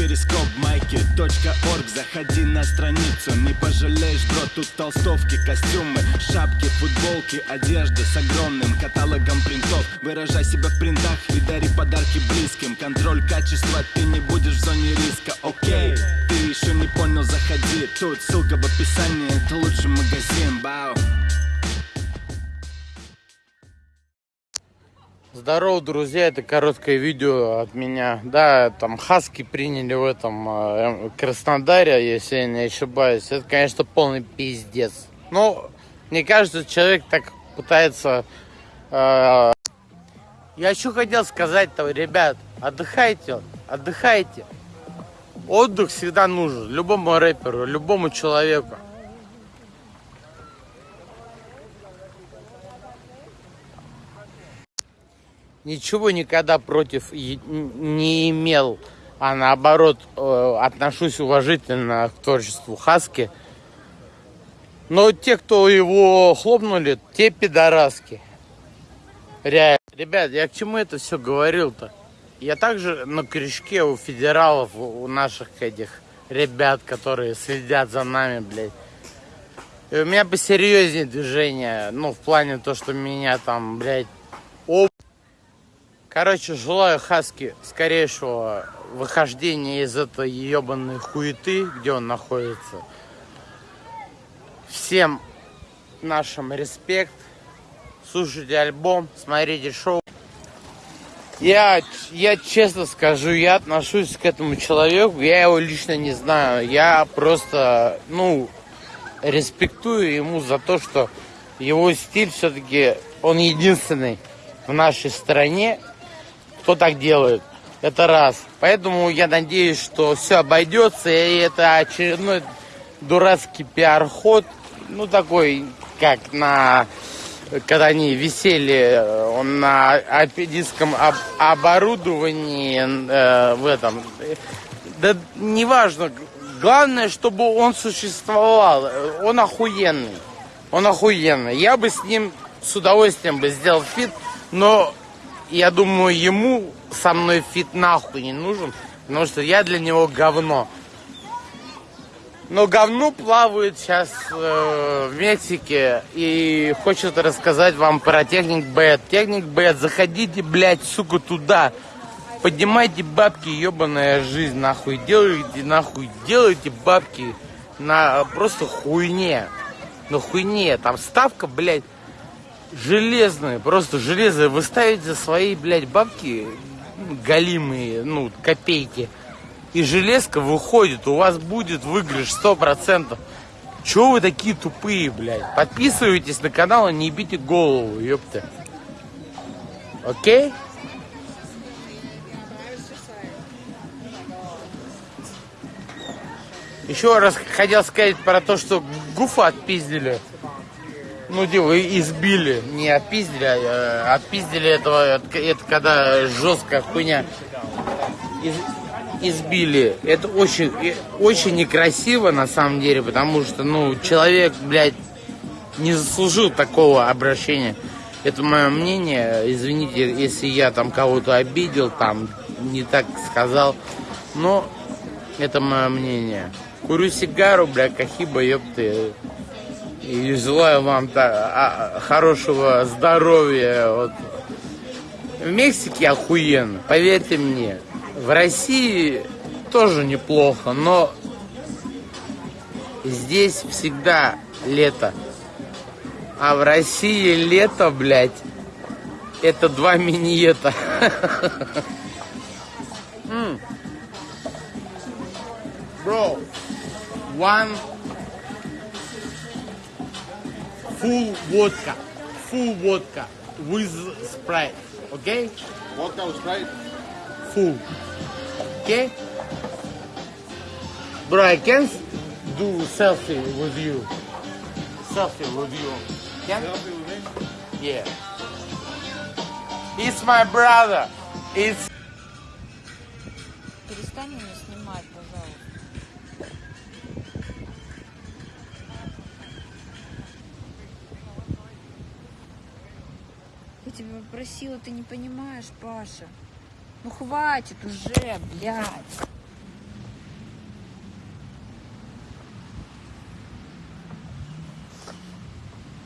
перископ майки .орг. Заходи на страницу, не пожалеешь, бро Тут толстовки, костюмы, шапки, футболки Одежда с огромным каталогом принтов. Выражай себя в принтах и дари подарки близким. Контроль качества, ты не будешь в зоне риска, окей Ты еще не понял, заходи. Тут ссылка в описании, это лучший магазин, бау Здорово, друзья, это короткое видео от меня. Да, там хаски приняли в этом э, Краснодаре, если я не ошибаюсь. Это, конечно, полный пиздец. Но мне кажется, человек так пытается... Э... Я еще хотел сказать-то, ребят, отдыхайте, отдыхайте. Отдых всегда нужен любому рэперу, любому человеку. Ничего никогда против не имел, а наоборот э, отношусь уважительно к творчеству Хаски. Но те, кто его хлопнули, те пидораски. Реально. Ребят, я к чему это все говорил-то? Я также на крючке у федералов, у наших этих ребят, которые следят за нами, блядь. И у меня посерьезнее движение, ну, в плане то, что меня там, блядь, Короче, желаю Хаски скорейшего выхождения из этой ебаной хуеты, где он находится. Всем нашим респект. Слушайте альбом, смотрите шоу. Я, я честно скажу, я отношусь к этому человеку, я его лично не знаю. Я просто, ну, респектую ему за то, что его стиль все-таки, он единственный в нашей стране кто так делает. Это раз. Поэтому я надеюсь, что все обойдется, и это очередной дурацкий пиар-ход, ну такой, как на когда они висели он на альпинистском об, оборудовании э, в этом. Да неважно, главное, чтобы он существовал. Он охуенный. Он охуенный. Я бы с ним с удовольствием бы сделал feat, но я думаю, ему со мной feat нахуй не нужен, потому что я для него говно. Но говно плавает сейчас э, в Мексике и хочет рассказать вам про техник Бэт. Техник Бэт, заходите, блядь, сука, туда. Поднимайте бабки, ебаная жизнь, нахуй. Делайте, нахуй, делайте бабки на просто хуйне. На хуйне. Там ставка, блядь, железные, просто железные. Вы ставите свои, блядь, бабки галимые, ну, копейки. И железка выходит, у вас будет выигрыш сто процентов. Чего вы такие тупые, блядь? Подписывайтесь на канал и не ебите голову, ёпта. Окей? Еще раз хотел сказать про то, что Гуфа отпиздили ну, типа, избили, не отпиздили, а отпиздили этого, это когда жесткая хуйня. Из, избили. Это очень, очень некрасиво, на самом деле, потому что, ну, человек, блядь, не заслужил такого обращения. Это мое мнение. Извините, если я там кого-то обидел, там не так сказал. Но это мое мнение. Курю сигару, бля, кахиба, ёпты. И желаю вам да, а, хорошего здоровья. Вот. В Мексике охуенно, поверьте мне. В России тоже неплохо, но здесь всегда лето. А в России лето, блядь, это два миниета. Bro, one full vodka. Full vodka with Sprite. Okay? Vodka with Sprite? Full. Okay? Bro, I can do selfie with you. Selfie with you. Can? Selfie with me? Yeah. It's my brother. It's Перестань меня просила, ты не понимаешь, Паша. Ну хватит уже, блядь.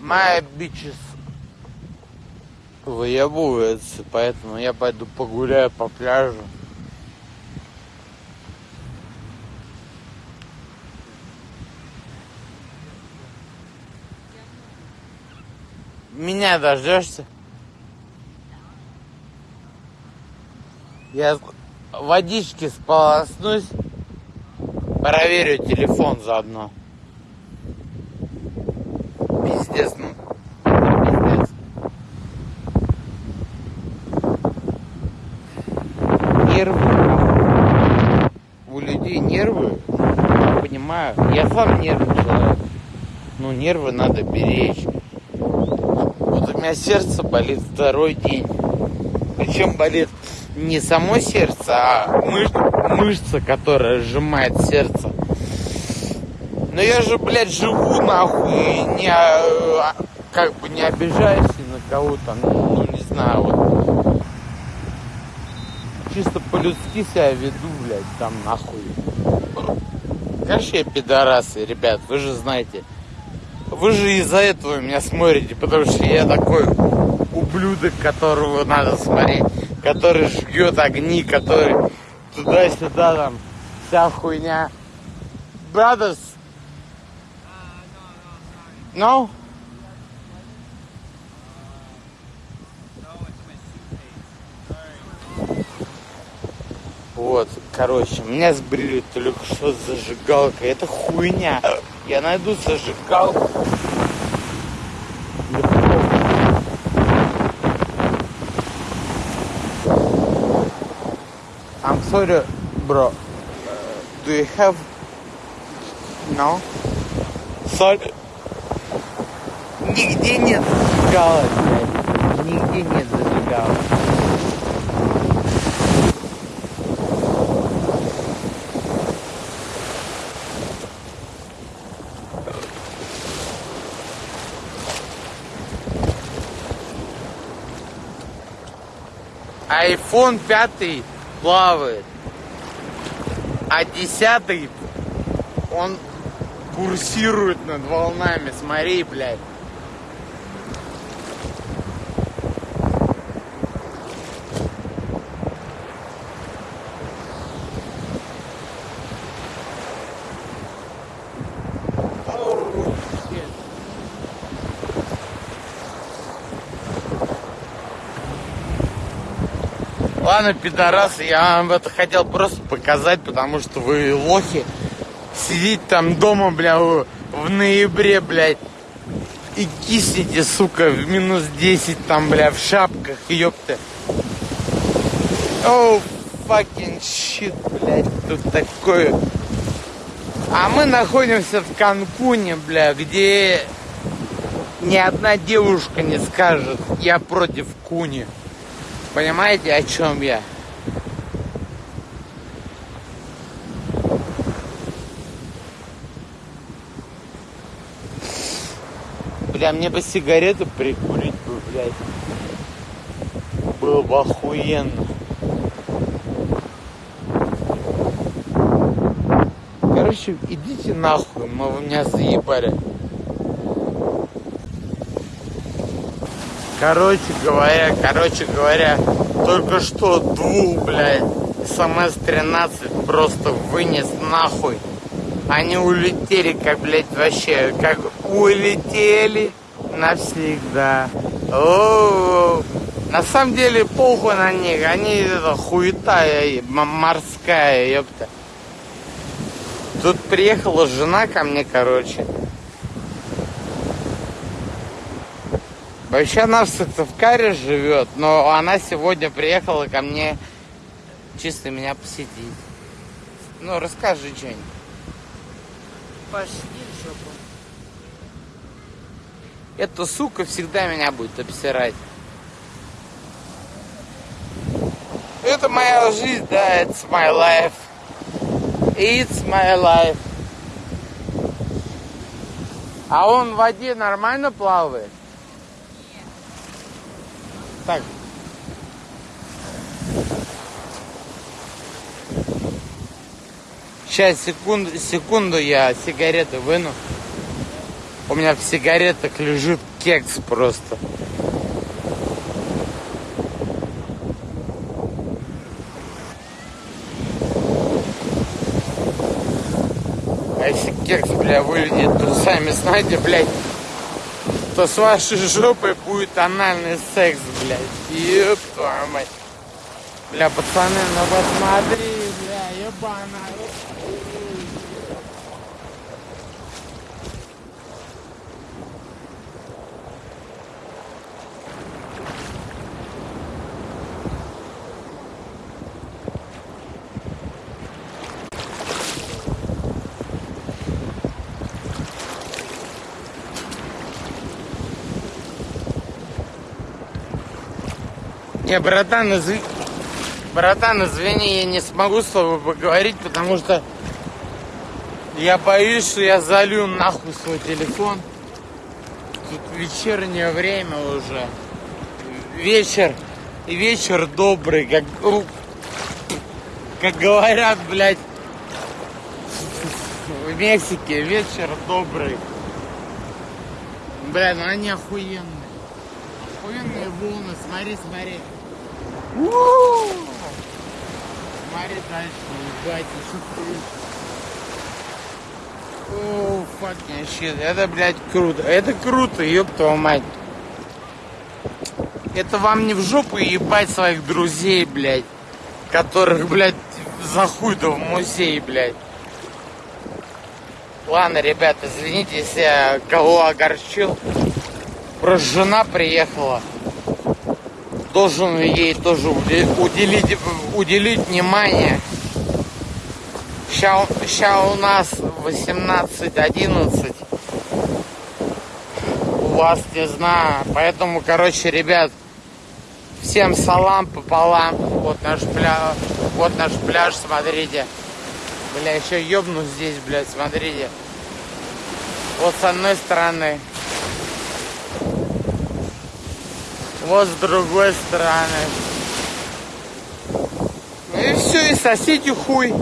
My bitches выебывается, поэтому я пойду погуляю по пляжу. Меня дождешься? Я водички сполоснусь, проверю телефон заодно. Пиздец, ну. Пиздец. Нервы. У людей нервы, я понимаю. Я сам нервный человек. Ну, нервы надо беречь. Вот у меня сердце болит второй день. Причем болит не само сердце, а мыш- мышца, которая сжимает сердце. Но я же, блядь, живу нахуй не, а, как бы не обижаюсь на кого-то, ну, не знаю, вот. Чисто по-людски себя веду, блядь, там нахуй. Конечно, я пидорасы, ребят, вы же знаете. Вы же из-за этого меня смотрите, потому что я такой ублюдок, которого надо смотреть, который жгет огни, который туда-сюда там вся хуйня. Brothers. No? Вот, короче, меня сбрили только что с зажигалкой. Это хуйня. Я найду зажигалку. Sorry, bro. Uh, do you have... No? Sorry. Нигде нет зажигалок, блядь. Нигде нет зажигалок. iPhone 5 плавает, а 10 он курсирует над волнами. Смотри, блядь. Ладно, пидорасы, я вам это хотел просто показать, потому что вы лохи. Сидите там дома, бля, в ноябре, блядь, и киснете, сука, в минус 10 там, бля, в шапках, ёпта. Оу, fucking shit, блядь, тут такое. А мы находимся в Канкуне, бля, где ни одна девушка не скажет, я против куни. Понимаете, о чем я? Бля, мне бы сигарету прикурить бы, блядь. Было бы охуенно. Короче, идите нахуй, мы вы меня заебали. Короче говоря, короче говоря, только что двух, блядь, СМС-13 просто вынес нахуй. Они улетели, как, блядь, вообще, как улетели навсегда. О, на самом деле похуй на них, они это хуета морская, ёпта. Тут приехала жена ко мне, короче. Вообще она в Сыктывкаре живет, но она сегодня приехала ко мне чисто меня посетить. Ну, расскажи что-нибудь. Пошли в жопу. Эта сука всегда меня будет обсирать. Это моя жизнь, да, it's my life. It's my life. А он в воде нормально плавает? Так. Сейчас, секунду, секунду, я сигареты выну. У меня в сигаретах лежит кекс просто. А если кекс, бля, вылетит, то сами знаете, блядь, то с вашей жопой будет анальный секс, блядь. Ёб твою мать. Бля, пацаны, ну посмотри, бля, ебаная. Не, братан, изв... братан, извини, я не смогу с тобой поговорить, потому что я боюсь, что я залью нахуй свой телефон. Тут вечернее время уже. Вечер. И вечер добрый, как, как говорят, блядь, в Мексике. Вечер добрый. Бля, ну они охуенные. Охуенные волны, смотри, смотри. Смотри дальше, ебать, еще О, fucking shit. Это, блядь, круто. Это круто, ёб твою мать. Это вам не в жопу ебать своих друзей, блядь. Которых, блядь, за хуй-то в музей, блядь. Ладно, ребят, извините, если я кого огорчил. Просто жена приехала. Должен ей тоже уделить, уделить внимание. Сейчас, у нас 18-11. У вас не знаю. Поэтому, короче, ребят, всем салам пополам. Вот наш пляж. Вот наш пляж, смотрите. Бля, еще ёбну здесь, блядь, смотрите. Вот с одной стороны. Вот с другой стороны. Ну и все, и сосите хуй.